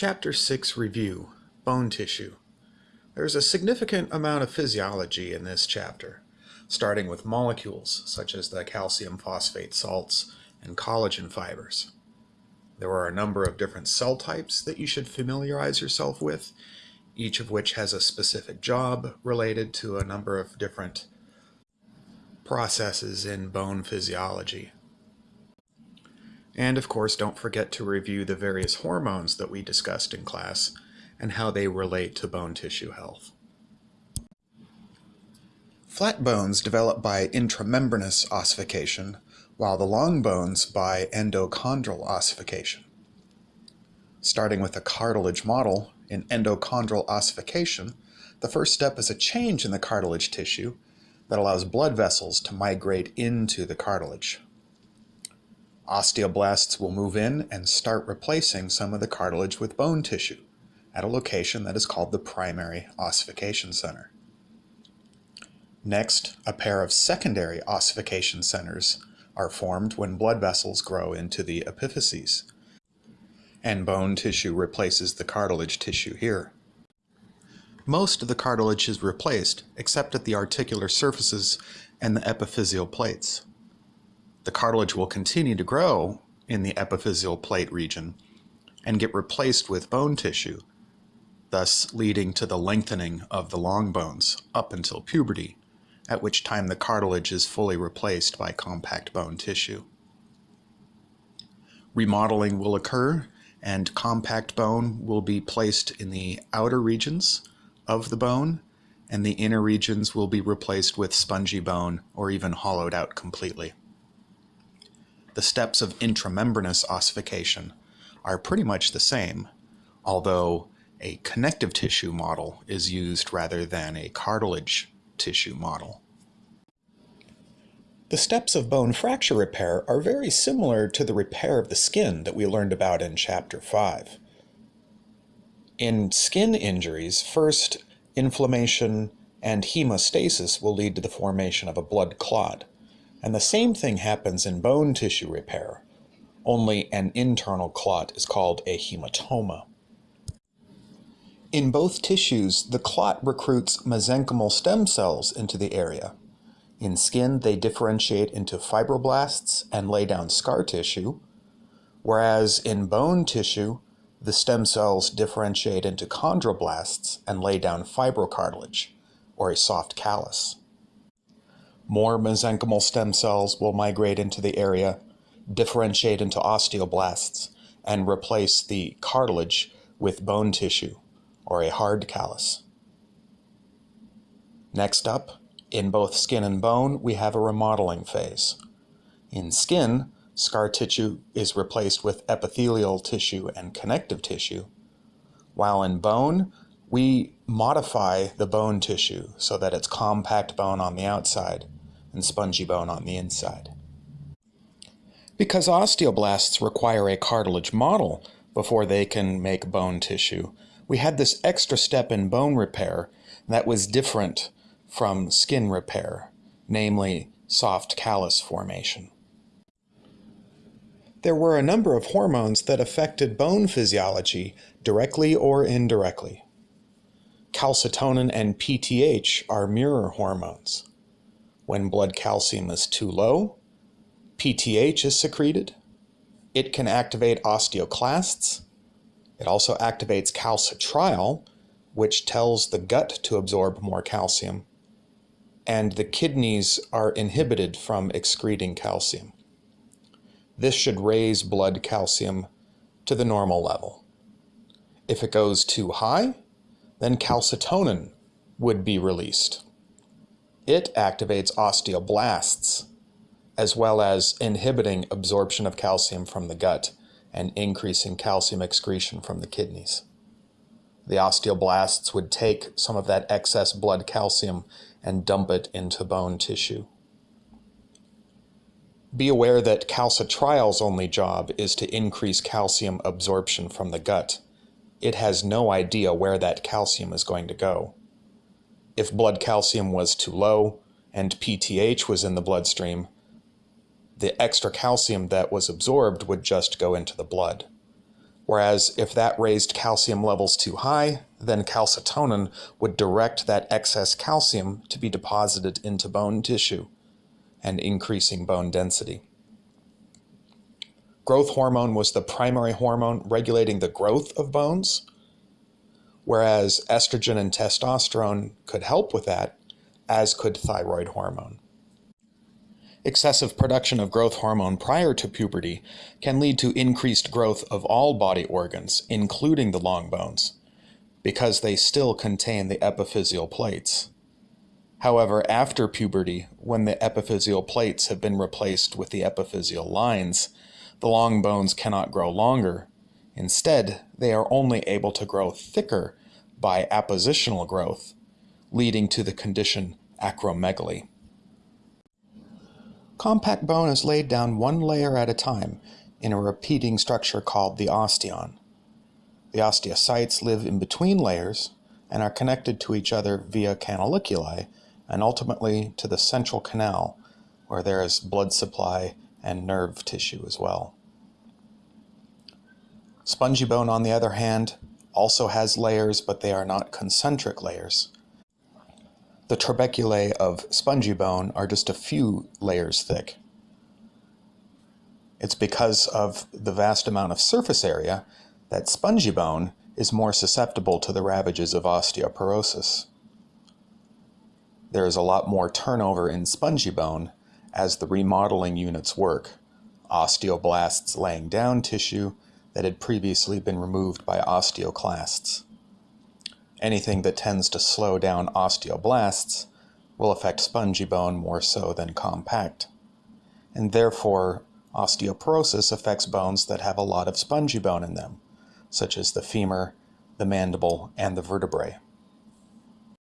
Chapter 6 Review Bone Tissue. There's a significant amount of physiology in this chapter, starting with molecules such as the calcium phosphate salts and collagen fibers. There are a number of different cell types that you should familiarize yourself with, each of which has a specific job related to a number of different processes in bone physiology. And of course, don't forget to review the various hormones that we discussed in class and how they relate to bone tissue health. Flat bones develop by intramembranous ossification, while the long bones by endochondral ossification. Starting with a cartilage model in endochondral ossification, the first step is a change in the cartilage tissue that allows blood vessels to migrate into the cartilage. Osteoblasts will move in and start replacing some of the cartilage with bone tissue at a location that is called the primary ossification center. Next, a pair of secondary ossification centers are formed when blood vessels grow into the epiphyses, and bone tissue replaces the cartilage tissue here. Most of the cartilage is replaced except at the articular surfaces and the epiphyseal plates the cartilage will continue to grow in the epiphyseal plate region and get replaced with bone tissue, thus leading to the lengthening of the long bones up until puberty, at which time the cartilage is fully replaced by compact bone tissue. Remodeling will occur and compact bone will be placed in the outer regions of the bone and the inner regions will be replaced with spongy bone or even hollowed out completely the steps of intramembranous ossification are pretty much the same, although a connective tissue model is used rather than a cartilage tissue model. The steps of bone fracture repair are very similar to the repair of the skin that we learned about in Chapter 5. In skin injuries, first, inflammation and hemostasis will lead to the formation of a blood clot. And the same thing happens in bone tissue repair, only an internal clot is called a hematoma. In both tissues, the clot recruits mesenchymal stem cells into the area. In skin, they differentiate into fibroblasts and lay down scar tissue, whereas in bone tissue, the stem cells differentiate into chondroblasts and lay down fibrocartilage, or a soft callus. More mesenchymal stem cells will migrate into the area, differentiate into osteoblasts, and replace the cartilage with bone tissue, or a hard callus. Next up, in both skin and bone, we have a remodeling phase. In skin, scar tissue is replaced with epithelial tissue and connective tissue, while in bone, we modify the bone tissue so that it's compact bone on the outside and spongy bone on the inside. Because osteoblasts require a cartilage model before they can make bone tissue, we had this extra step in bone repair that was different from skin repair, namely soft callus formation. There were a number of hormones that affected bone physiology directly or indirectly. Calcitonin and PTH are mirror hormones. When blood calcium is too low, PTH is secreted. It can activate osteoclasts. It also activates calcitriol, which tells the gut to absorb more calcium. And the kidneys are inhibited from excreting calcium. This should raise blood calcium to the normal level. If it goes too high, then calcitonin would be released. It activates osteoblasts, as well as inhibiting absorption of calcium from the gut and increasing calcium excretion from the kidneys. The osteoblasts would take some of that excess blood calcium and dump it into bone tissue. Be aware that calcitriol's only job is to increase calcium absorption from the gut. It has no idea where that calcium is going to go. If blood calcium was too low and PTH was in the bloodstream, the extra calcium that was absorbed would just go into the blood. Whereas if that raised calcium levels too high, then calcitonin would direct that excess calcium to be deposited into bone tissue and increasing bone density. Growth hormone was the primary hormone regulating the growth of bones, whereas estrogen and testosterone could help with that, as could thyroid hormone. Excessive production of growth hormone prior to puberty can lead to increased growth of all body organs, including the long bones, because they still contain the epiphyseal plates. However, after puberty, when the epiphyseal plates have been replaced with the epiphyseal lines, the long bones cannot grow longer. Instead, they are only able to grow thicker by appositional growth, leading to the condition acromegaly. Compact bone is laid down one layer at a time in a repeating structure called the osteon. The osteocytes live in between layers and are connected to each other via canaliculi and ultimately to the central canal where there is blood supply and nerve tissue as well. Spongy bone, on the other hand, also has layers, but they are not concentric layers. The trabeculae of spongy bone are just a few layers thick. It's because of the vast amount of surface area that spongy bone is more susceptible to the ravages of osteoporosis. There is a lot more turnover in spongy bone as the remodeling units work, osteoblasts laying down tissue that had previously been removed by osteoclasts. Anything that tends to slow down osteoblasts will affect spongy bone more so than compact. And therefore, osteoporosis affects bones that have a lot of spongy bone in them, such as the femur, the mandible, and the vertebrae.